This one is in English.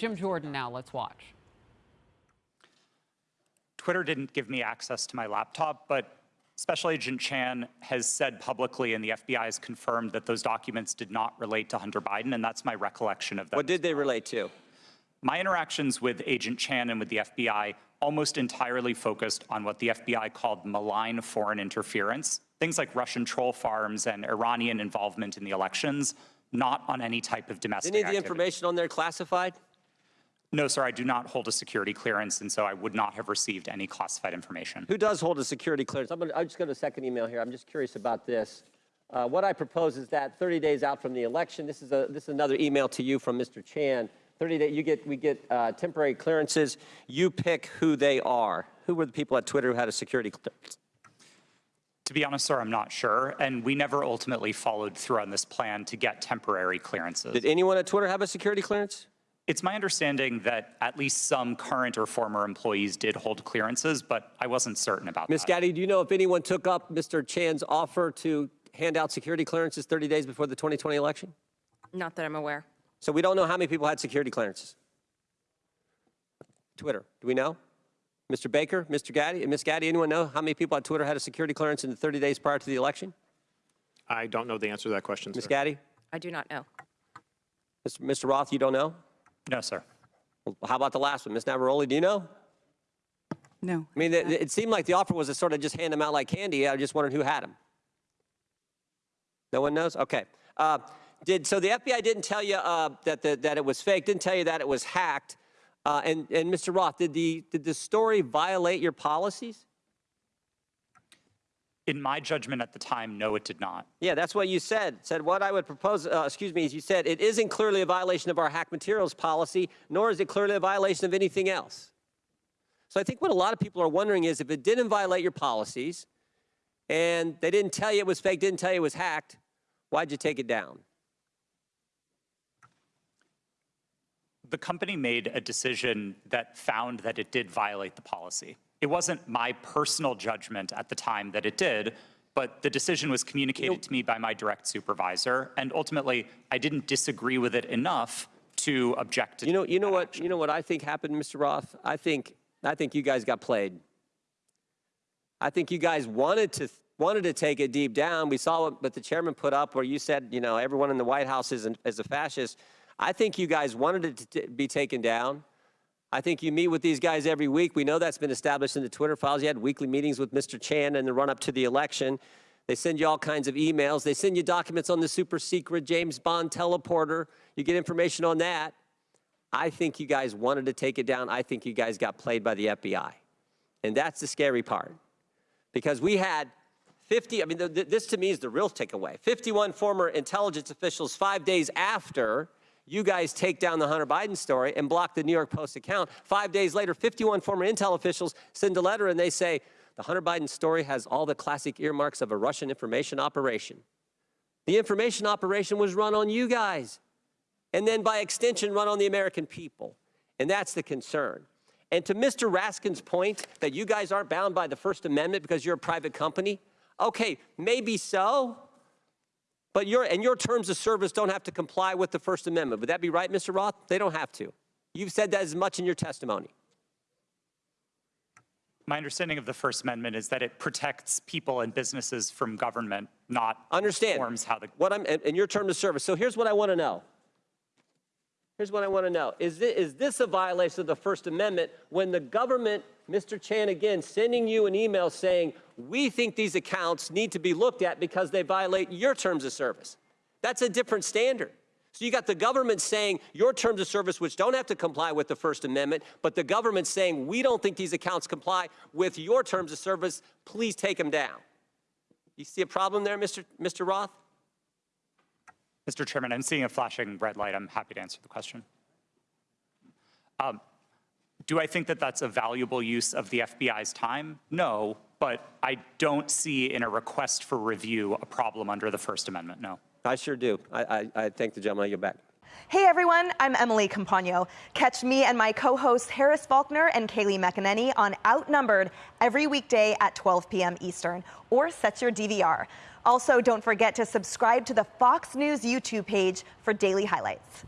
Jim Jordan now, let's watch. Twitter didn't give me access to my laptop, but Special Agent Chan has said publicly, and the FBI has confirmed that those documents did not relate to Hunter Biden, and that's my recollection of them. What did they relate to? My interactions with Agent Chan and with the FBI almost entirely focused on what the FBI called malign foreign interference, things like Russian troll farms and Iranian involvement in the elections, not on any type of domestic Any of the activity. information on there classified? No, sir, I do not hold a security clearance, and so I would not have received any classified information. Who does hold a security clearance? I'm, gonna, I'm just going to second email here. I'm just curious about this. Uh, what I propose is that 30 days out from the election, this is, a, this is another email to you from Mr. Chan. 30 days, you get, we get uh, temporary clearances. You pick who they are. Who were the people at Twitter who had a security clearance? To be honest, sir, I'm not sure, and we never ultimately followed through on this plan to get temporary clearances. Did anyone at Twitter have a security clearance? It's my understanding that at least some current or former employees did hold clearances, but I wasn't certain about Ms. that. Ms. Gadde, do you know if anyone took up Mr. Chan's offer to hand out security clearances 30 days before the 2020 election? Not that I'm aware. So we don't know how many people had security clearances. Twitter, do we know? Mr. Baker, Mr. Gadde, Ms. Gadde, anyone know how many people on Twitter had a security clearance in the 30 days prior to the election? I don't know the answer to that question, Ms. sir. Gadde? I do not know. Mr. Mr. Roth, you don't know? No, sir. Well, how about the last one? Ms. Navaroli, do you know? No. I mean, it, it seemed like the offer was to sort of just hand them out like candy. I just wondered who had them. No one knows? Okay. Uh, did, so the FBI didn't tell you uh, that, the, that it was fake, didn't tell you that it was hacked. Uh, and, and Mr. Roth, did the, did the story violate your policies? In my judgment at the time, no, it did not. Yeah, that's what you said. Said what I would propose, uh, excuse me, is you said it isn't clearly a violation of our hack materials policy, nor is it clearly a violation of anything else. So I think what a lot of people are wondering is if it didn't violate your policies and they didn't tell you it was fake, didn't tell you it was hacked, why'd you take it down? The company made a decision that found that it did violate the policy. It wasn't my personal judgment at the time that it did, but the decision was communicated to me by my direct supervisor, and ultimately, I didn't disagree with it enough to object to You know, you know what, action. you know what I think happened, Mr. Roth? I think, I think you guys got played. I think you guys wanted to wanted to take it deep down. We saw what, what the chairman put up, where you said, you know, everyone in the White House is, an, is a fascist. I think you guys wanted it to t- be taken down. I think you meet with these guys every week. We know that's been established in the Twitter files. You had weekly meetings with Mr. Chan in the run up to the election. They send you all kinds of emails. They send you documents on the super secret James Bond teleporter. You get information on that. I think you guys wanted to take it down. I think you guys got played by the FBI. And that's the scary part. Because we had 50, I mean, th th this to me is the real takeaway. 51 former intelligence officials five days after you guys take down the Hunter Biden story and block the New York Post account. Five days later, 51 former intel officials send a letter and they say, the Hunter Biden story has all the classic earmarks of a Russian information operation. The information operation was run on you guys and then by extension run on the American people. And that's the concern. And to Mr. Raskin's point that you guys aren't bound by the First Amendment because you're a private company, okay, maybe so, but your, and your terms of service don't have to comply with the First Amendment. Would that be right, Mr. Roth? They don't have to. You've said that as much in your testimony. My understanding of the First Amendment is that it protects people and businesses from government, not Understand forms how the what I'm in your terms of service. So here's what I want to know. Here's what I want to know. Is this, is this a violation of the First Amendment when the government, Mr. Chan again, sending you an email saying, we think these accounts need to be looked at because they violate your terms of service? That's a different standard. So you got the government saying your terms of service, which don't have to comply with the First Amendment, but the government saying we don't think these accounts comply with your terms of service, please take them down. You see a problem there, Mr. Mr. Roth? Mr. Chairman, I'm seeing a flashing red light. I'm happy to answer the question. Um, do I think that that's a valuable use of the FBI's time? No, but I don't see in a request for review a problem under the First Amendment, no. I sure do. I, I, I thank the gentleman. I get back. Hey everyone, I'm Emily Compagno. Catch me and my co-hosts Harris Faulkner and Kayleigh McEnany on Outnumbered every weekday at 12 p.m. Eastern, or set your DVR. Also, don't forget to subscribe to the Fox News YouTube page for daily highlights.